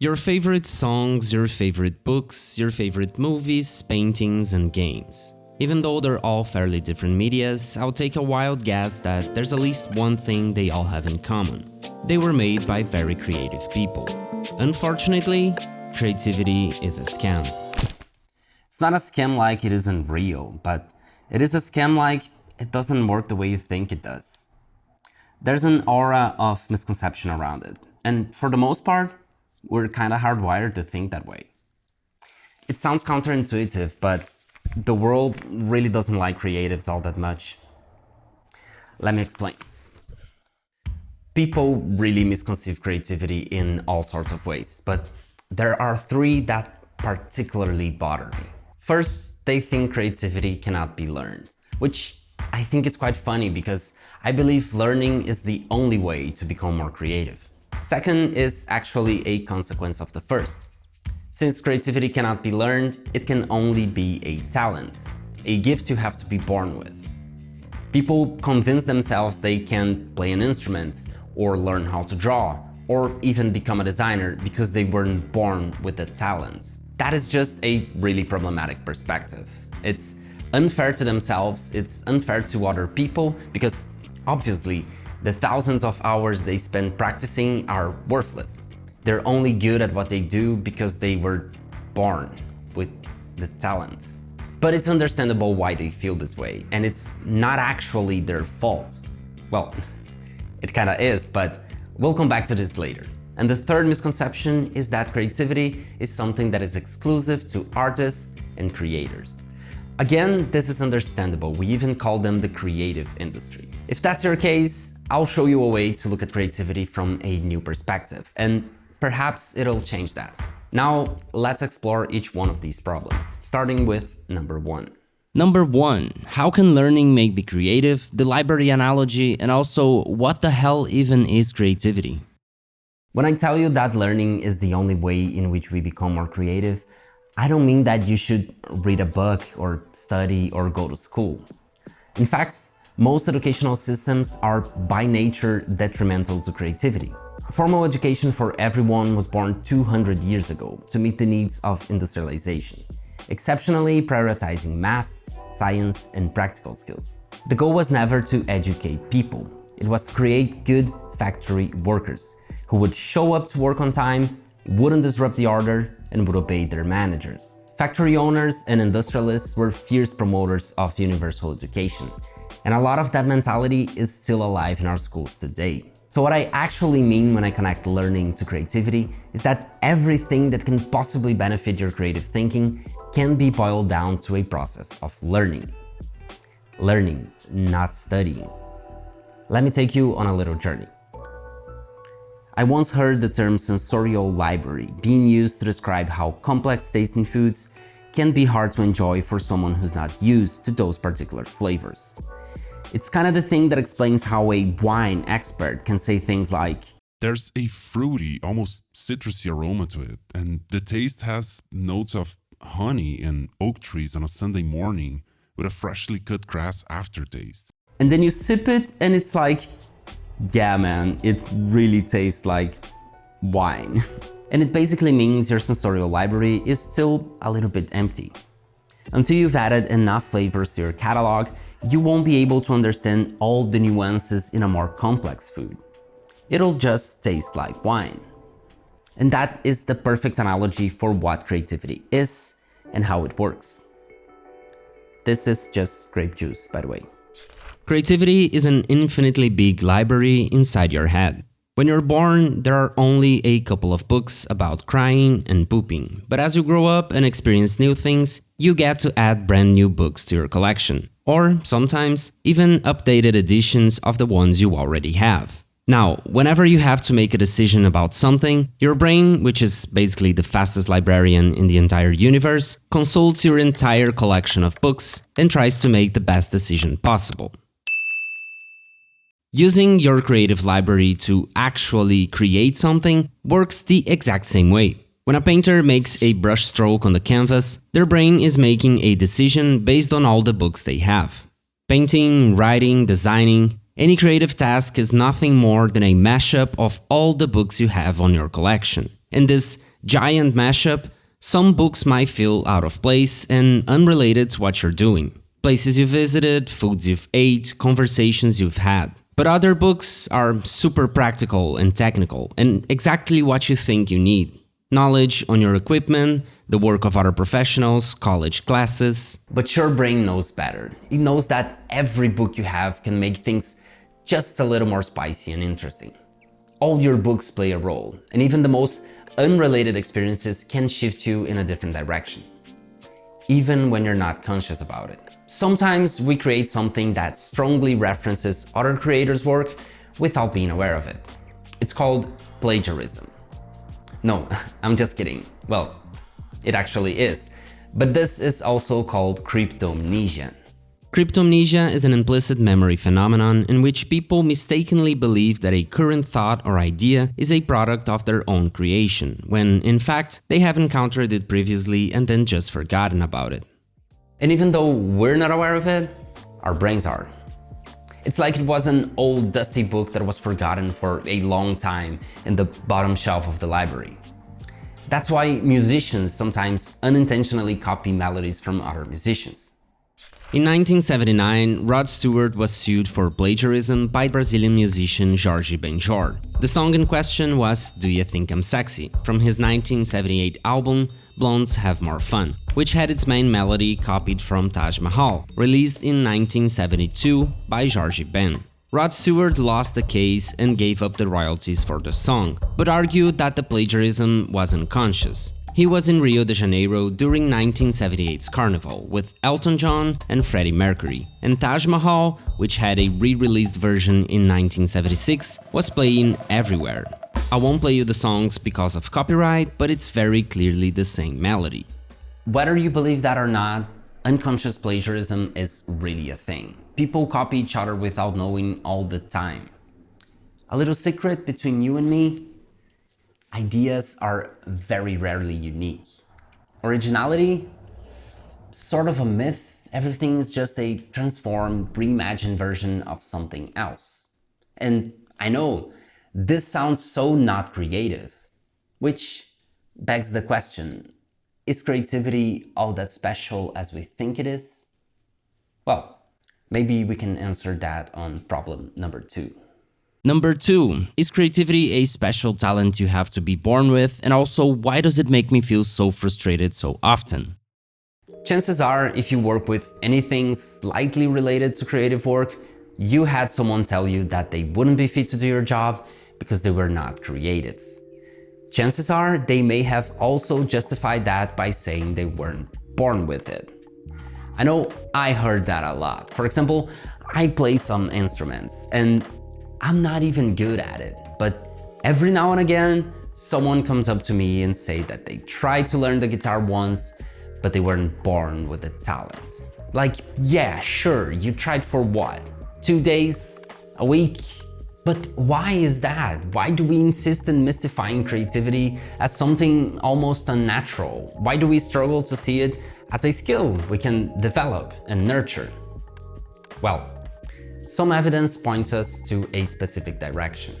Your favorite songs, your favorite books, your favorite movies, paintings and games. Even though they're all fairly different medias, I'll take a wild guess that there's at least one thing they all have in common. They were made by very creative people. Unfortunately, creativity is a scam. It's not a scam like it isn't real, but it is a scam like it doesn't work the way you think it does. There's an aura of misconception around it, and for the most part, we're kind of hardwired to think that way. It sounds counterintuitive, but the world really doesn't like creatives all that much. Let me explain. People really misconceive creativity in all sorts of ways, but there are three that particularly bother me. First, they think creativity cannot be learned, which I think it's quite funny because I believe learning is the only way to become more creative. Second is actually a consequence of the first. Since creativity cannot be learned, it can only be a talent, a gift you have to be born with. People convince themselves they can play an instrument, or learn how to draw, or even become a designer because they weren't born with the talent. That is just a really problematic perspective. It's unfair to themselves, it's unfair to other people, because obviously the thousands of hours they spend practicing are worthless. They're only good at what they do because they were born with the talent. But it's understandable why they feel this way, and it's not actually their fault. Well, it kinda is, but we'll come back to this later. And the third misconception is that creativity is something that is exclusive to artists and creators. Again, this is understandable, we even call them the creative industry. If that's your case, I'll show you a way to look at creativity from a new perspective, and perhaps it'll change that. Now, let's explore each one of these problems, starting with number one. Number one, how can learning make me creative, the library analogy, and also what the hell even is creativity? When I tell you that learning is the only way in which we become more creative, I don't mean that you should read a book or study or go to school. In fact, most educational systems are by nature detrimental to creativity. Formal education for everyone was born 200 years ago to meet the needs of industrialization, exceptionally prioritizing math, science, and practical skills. The goal was never to educate people, it was to create good factory workers who would show up to work on time, wouldn't disrupt the order, and would obey their managers. Factory owners and industrialists were fierce promoters of universal education, and a lot of that mentality is still alive in our schools today. So what I actually mean when I connect learning to creativity is that everything that can possibly benefit your creative thinking can be boiled down to a process of learning. Learning, not studying. Let me take you on a little journey. I once heard the term sensorial library being used to describe how complex tasting foods can be hard to enjoy for someone who's not used to those particular flavors. It's kind of the thing that explains how a wine expert can say things like, There's a fruity, almost citrusy aroma to it, and the taste has notes of honey and oak trees on a Sunday morning with a freshly cut grass aftertaste. And then you sip it and it's like, yeah, man, it really tastes like wine. and it basically means your sensorial library is still a little bit empty. Until you've added enough flavors to your catalog, you won't be able to understand all the nuances in a more complex food. It'll just taste like wine. And that is the perfect analogy for what creativity is and how it works. This is just grape juice, by the way. Creativity is an infinitely big library inside your head. When you're born, there are only a couple of books about crying and pooping, but as you grow up and experience new things, you get to add brand new books to your collection, or sometimes even updated editions of the ones you already have. Now, whenever you have to make a decision about something, your brain, which is basically the fastest librarian in the entire universe, consults your entire collection of books and tries to make the best decision possible. Using your creative library to actually create something works the exact same way. When a painter makes a brush stroke on the canvas, their brain is making a decision based on all the books they have. Painting, writing, designing, any creative task is nothing more than a mashup of all the books you have on your collection. And this giant mashup, some books might feel out of place and unrelated to what you're doing. Places you visited, foods you've ate, conversations you've had. But other books are super practical and technical and exactly what you think you need. Knowledge on your equipment, the work of other professionals, college classes. But your brain knows better. It knows that every book you have can make things just a little more spicy and interesting. All your books play a role, and even the most unrelated experiences can shift you in a different direction, even when you're not conscious about it. Sometimes we create something that strongly references other creators' work without being aware of it. It's called plagiarism. No, I'm just kidding. Well, it actually is. But this is also called cryptomnesia. Cryptomnesia is an implicit memory phenomenon in which people mistakenly believe that a current thought or idea is a product of their own creation, when in fact they have encountered it previously and then just forgotten about it. And even though we're not aware of it, our brains are. It's like it was an old dusty book that was forgotten for a long time in the bottom shelf of the library. That's why musicians sometimes unintentionally copy melodies from other musicians. In 1979, Rod Stewart was sued for plagiarism by Brazilian musician Jorge Benjor. The song in question was Do You Think I'm Sexy? from his 1978 album Blondes Have More Fun, which had its main melody copied from Taj Mahal, released in 1972 by Jorge Ben. Rod Stewart lost the case and gave up the royalties for the song, but argued that the plagiarism was unconscious. He was in Rio de Janeiro during 1978's Carnival with Elton John and Freddie Mercury, and Taj Mahal, which had a re-released version in 1976, was playing everywhere. I won't play you the songs because of copyright, but it's very clearly the same melody. Whether you believe that or not, unconscious plagiarism is really a thing. People copy each other without knowing all the time. A little secret between you and me, ideas are very rarely unique. Originality, sort of a myth, everything is just a transformed, reimagined version of something else. And I know, this sounds so not creative, which begs the question, is creativity all that special as we think it is? Well, maybe we can answer that on problem number two. Number two, is creativity a special talent you have to be born with? And also, why does it make me feel so frustrated so often? Chances are, if you work with anything slightly related to creative work, you had someone tell you that they wouldn't be fit to do your job because they were not creatives. Chances are they may have also justified that by saying they weren't born with it. I know I heard that a lot. For example, I play some instruments and I'm not even good at it, but every now and again, someone comes up to me and say that they tried to learn the guitar once, but they weren't born with the talent. Like, yeah, sure, you tried for what? Two days? A week? But why is that? Why do we insist in mystifying creativity as something almost unnatural? Why do we struggle to see it as a skill we can develop and nurture? Well, some evidence points us to a specific direction.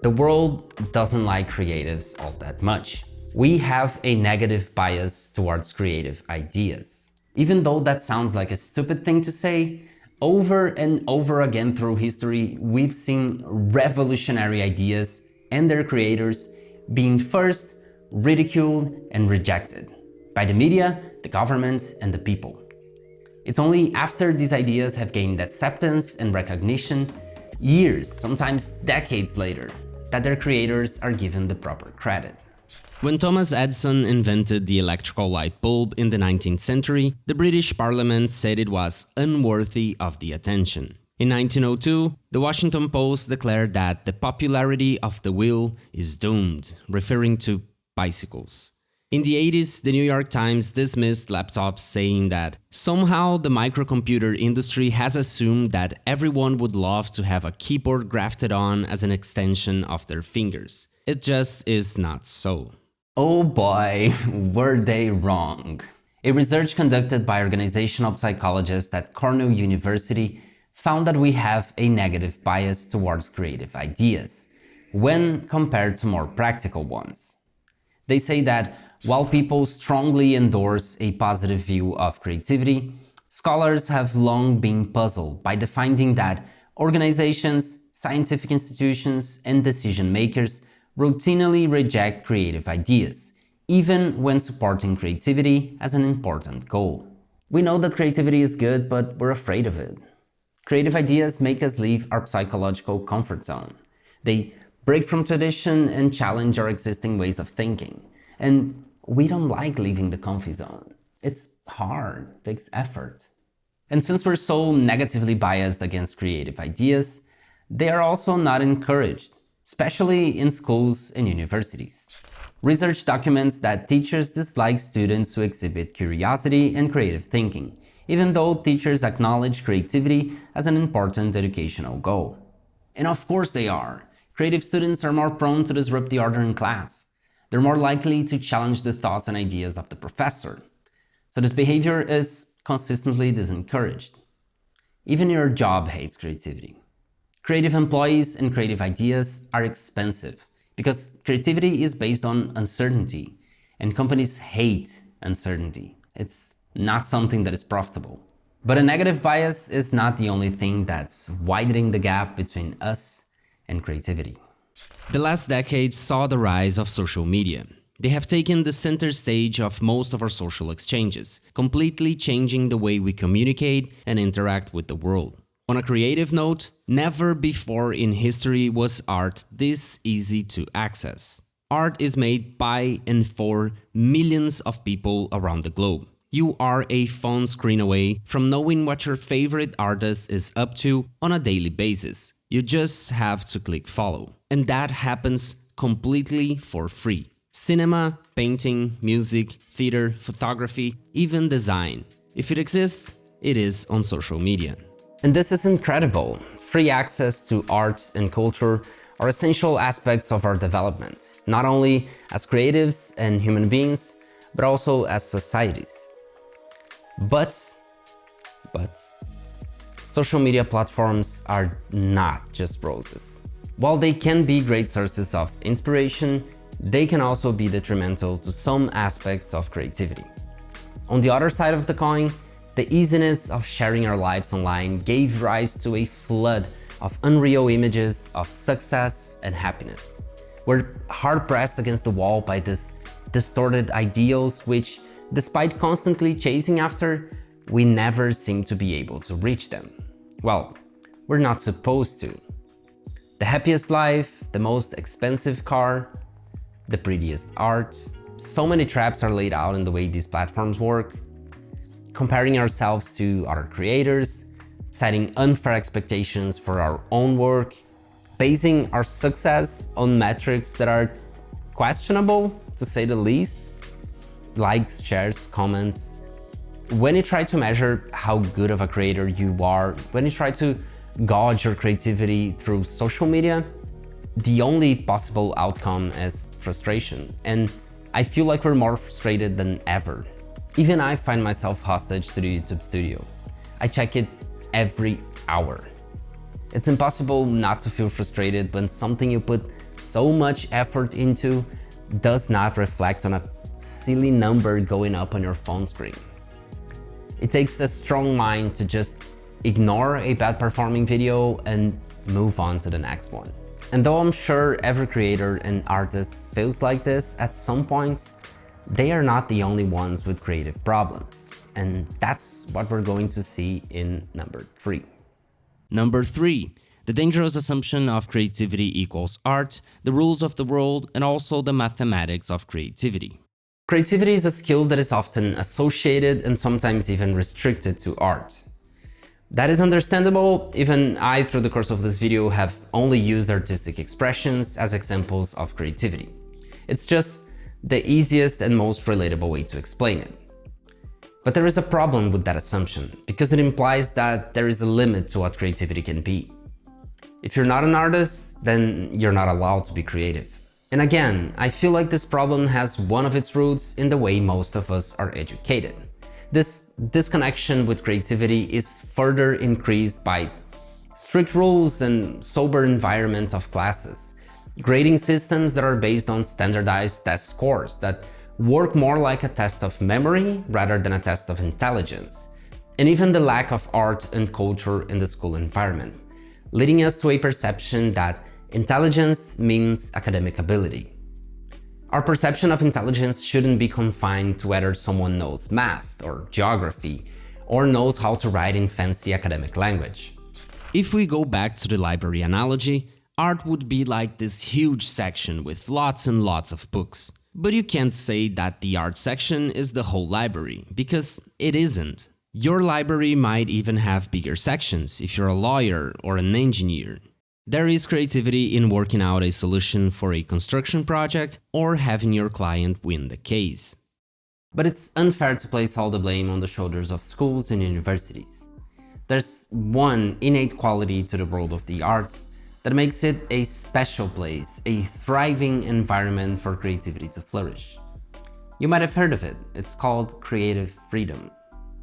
The world doesn't like creatives all that much. We have a negative bias towards creative ideas. Even though that sounds like a stupid thing to say, over and over again through history, we've seen revolutionary ideas and their creators being first ridiculed and rejected by the media, the government, and the people. It's only after these ideas have gained acceptance and recognition, years, sometimes decades later, that their creators are given the proper credit. When Thomas Edison invented the electrical light bulb in the 19th century, the British Parliament said it was unworthy of the attention. In 1902, the Washington Post declared that the popularity of the wheel is doomed, referring to bicycles. In the 80s, the New York Times dismissed laptops saying that somehow the microcomputer industry has assumed that everyone would love to have a keyboard grafted on as an extension of their fingers. It just is not so. Oh boy, were they wrong. A research conducted by organizational psychologists at Cornell University found that we have a negative bias towards creative ideas when compared to more practical ones. They say that while people strongly endorse a positive view of creativity, scholars have long been puzzled by the finding that organizations, scientific institutions, and decision makers routinely reject creative ideas, even when supporting creativity as an important goal. We know that creativity is good, but we're afraid of it. Creative ideas make us leave our psychological comfort zone. They break from tradition and challenge our existing ways of thinking. And we don't like leaving the comfy zone. It's hard, takes effort. And since we're so negatively biased against creative ideas, they are also not encouraged, especially in schools and universities. Research documents that teachers dislike students who exhibit curiosity and creative thinking, even though teachers acknowledge creativity as an important educational goal. And of course they are. Creative students are more prone to disrupt the order in class. They're more likely to challenge the thoughts and ideas of the professor. So this behavior is consistently discouraged. Even your job hates creativity. Creative employees and creative ideas are expensive because creativity is based on uncertainty and companies hate uncertainty. It's not something that is profitable. But a negative bias is not the only thing that's widening the gap between us and creativity. The last decade saw the rise of social media. They have taken the center stage of most of our social exchanges, completely changing the way we communicate and interact with the world. On a creative note, never before in history was art this easy to access. Art is made by and for millions of people around the globe. You are a phone screen away from knowing what your favorite artist is up to on a daily basis. You just have to click follow. And that happens completely for free. Cinema, painting, music, theater, photography, even design. If it exists, it is on social media. And this is incredible. Free access to art and culture are essential aspects of our development, not only as creatives and human beings, but also as societies. But, but, social media platforms are not just roses. While they can be great sources of inspiration, they can also be detrimental to some aspects of creativity. On the other side of the coin, the easiness of sharing our lives online gave rise to a flood of unreal images of success and happiness. We're hard-pressed against the wall by these distorted ideals which, despite constantly chasing after, we never seem to be able to reach them. Well, we're not supposed to. The happiest life, the most expensive car, the prettiest art. So many traps are laid out in the way these platforms work. Comparing ourselves to other creators, setting unfair expectations for our own work, basing our success on metrics that are questionable, to say the least. Likes, shares, comments. When you try to measure how good of a creator you are, when you try to gauge your creativity through social media, the only possible outcome is frustration. And I feel like we're more frustrated than ever. Even I find myself hostage to the YouTube studio. I check it every hour. It's impossible not to feel frustrated when something you put so much effort into does not reflect on a silly number going up on your phone screen. It takes a strong mind to just ignore a bad performing video and move on to the next one. And though I'm sure every creator and artist feels like this at some point, they are not the only ones with creative problems. And that's what we're going to see in number three. Number three, the dangerous assumption of creativity equals art, the rules of the world, and also the mathematics of creativity. Creativity is a skill that is often associated and sometimes even restricted to art. That is understandable, even I, through the course of this video, have only used artistic expressions as examples of creativity. It's just the easiest and most relatable way to explain it. But there is a problem with that assumption, because it implies that there is a limit to what creativity can be. If you're not an artist, then you're not allowed to be creative. And again, I feel like this problem has one of its roots in the way most of us are educated. This disconnection with creativity is further increased by strict rules and sober environment of classes, grading systems that are based on standardized test scores that work more like a test of memory rather than a test of intelligence, and even the lack of art and culture in the school environment, leading us to a perception that intelligence means academic ability. Our perception of intelligence shouldn't be confined to whether someone knows math or geography or knows how to write in fancy academic language. If we go back to the library analogy, art would be like this huge section with lots and lots of books. But you can't say that the art section is the whole library, because it isn't. Your library might even have bigger sections if you're a lawyer or an engineer. There is creativity in working out a solution for a construction project or having your client win the case. But it's unfair to place all the blame on the shoulders of schools and universities. There's one innate quality to the world of the arts that makes it a special place, a thriving environment for creativity to flourish. You might have heard of it, it's called creative freedom.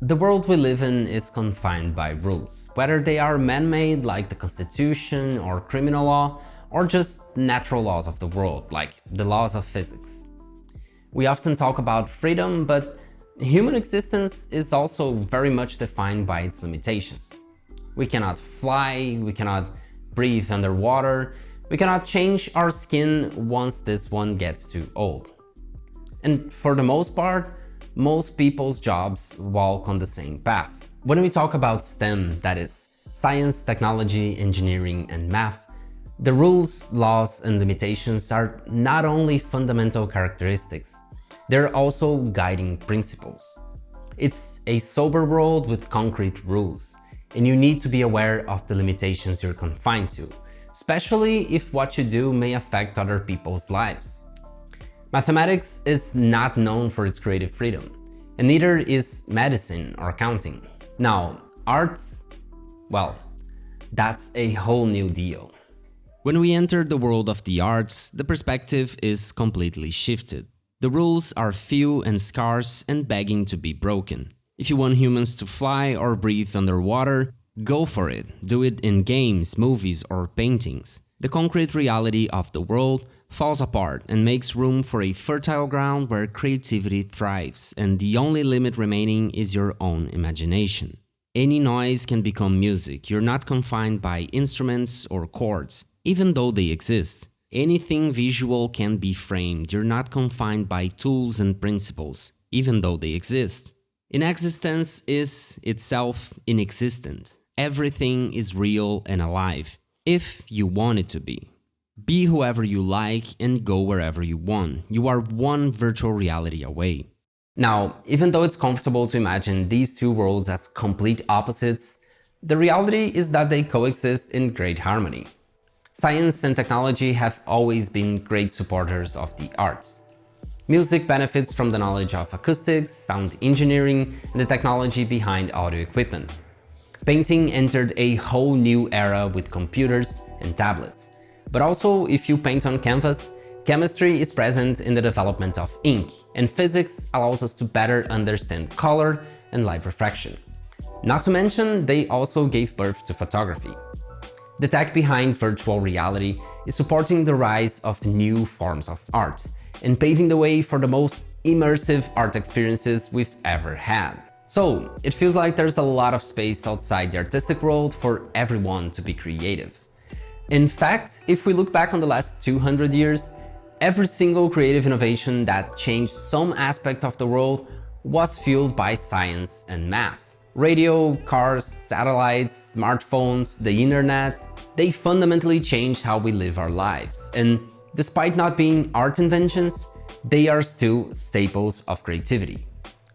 The world we live in is confined by rules, whether they are man-made like the constitution or criminal law, or just natural laws of the world, like the laws of physics. We often talk about freedom, but human existence is also very much defined by its limitations. We cannot fly, we cannot breathe underwater, we cannot change our skin once this one gets too old. And for the most part, most people's jobs walk on the same path. When we talk about STEM, that is, science, technology, engineering, and math, the rules, laws, and limitations are not only fundamental characteristics, they're also guiding principles. It's a sober world with concrete rules, and you need to be aware of the limitations you're confined to, especially if what you do may affect other people's lives. Mathematics is not known for its creative freedom, and neither is medicine or accounting. Now, arts, well, that's a whole new deal. When we enter the world of the arts, the perspective is completely shifted. The rules are few and scarce and begging to be broken. If you want humans to fly or breathe underwater, go for it. Do it in games, movies or paintings. The concrete reality of the world falls apart and makes room for a fertile ground where creativity thrives and the only limit remaining is your own imagination. Any noise can become music, you're not confined by instruments or chords, even though they exist. Anything visual can be framed, you're not confined by tools and principles, even though they exist. Inexistence is itself inexistent. Everything is real and alive, if you want it to be. Be whoever you like and go wherever you want. You are one virtual reality away. Now, even though it's comfortable to imagine these two worlds as complete opposites, the reality is that they coexist in great harmony. Science and technology have always been great supporters of the arts. Music benefits from the knowledge of acoustics, sound engineering, and the technology behind audio equipment. Painting entered a whole new era with computers and tablets. But also, if you paint on canvas, chemistry is present in the development of ink, and physics allows us to better understand color and light refraction. Not to mention, they also gave birth to photography. The tech behind virtual reality is supporting the rise of new forms of art and paving the way for the most immersive art experiences we've ever had. So, it feels like there's a lot of space outside the artistic world for everyone to be creative. In fact, if we look back on the last 200 years, every single creative innovation that changed some aspect of the world was fueled by science and math. Radio, cars, satellites, smartphones, the internet, they fundamentally changed how we live our lives. And despite not being art inventions, they are still staples of creativity.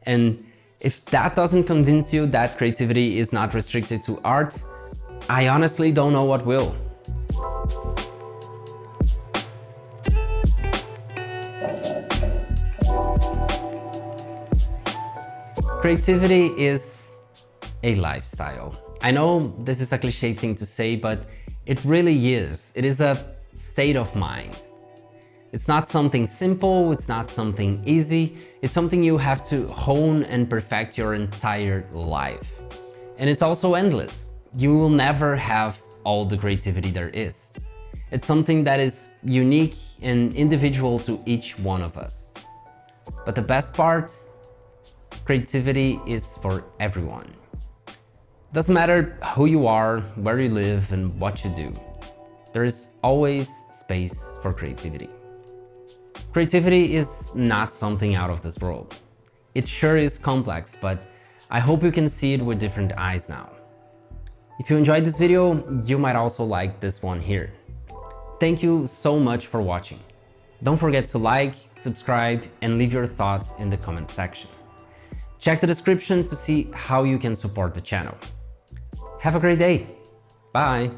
And if that doesn't convince you that creativity is not restricted to art, I honestly don't know what will. Creativity is a lifestyle. I know this is a cliche thing to say, but it really is. It is a state of mind. It's not something simple, it's not something easy, it's something you have to hone and perfect your entire life. And it's also endless. You will never have all the creativity there is. It's something that is unique and individual to each one of us. But the best part, creativity is for everyone. Doesn't matter who you are, where you live and what you do. There is always space for creativity. Creativity is not something out of this world. It sure is complex, but I hope you can see it with different eyes now. If you enjoyed this video, you might also like this one here. Thank you so much for watching. Don't forget to like, subscribe, and leave your thoughts in the comment section. Check the description to see how you can support the channel. Have a great day. Bye.